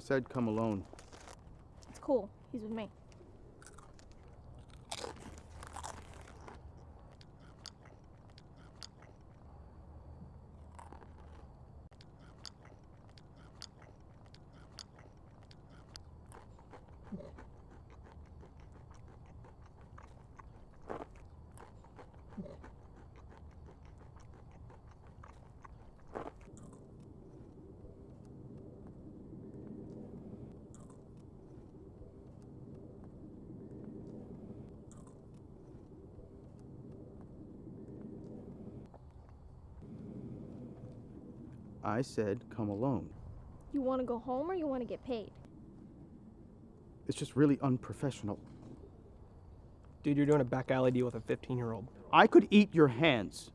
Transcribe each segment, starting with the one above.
said come alone. It's cool. He's with me. I said come alone. You want to go home or you want to get paid? It's just really unprofessional. Dude, you're doing a back alley deal with a 15 year old. I could eat your hands.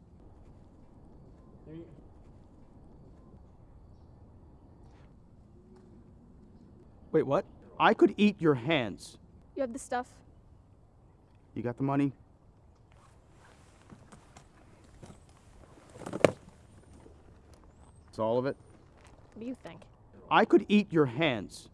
Wait, what? I could eat your hands. You have the stuff? You got the money? It's all of it? What do you think? I could eat your hands.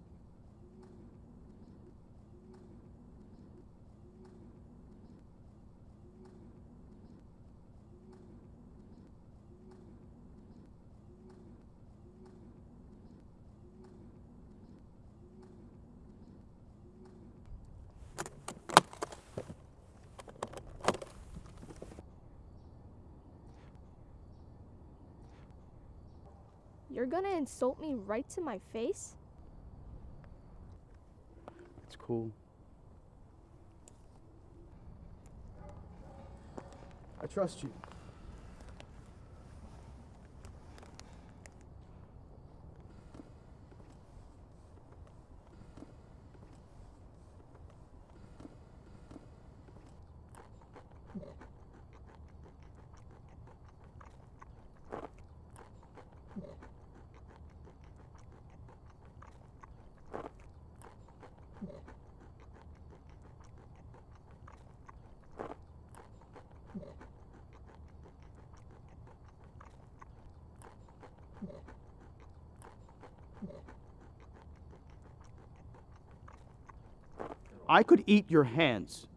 You're gonna insult me right to my face? It's cool. I trust you. I could eat your hands.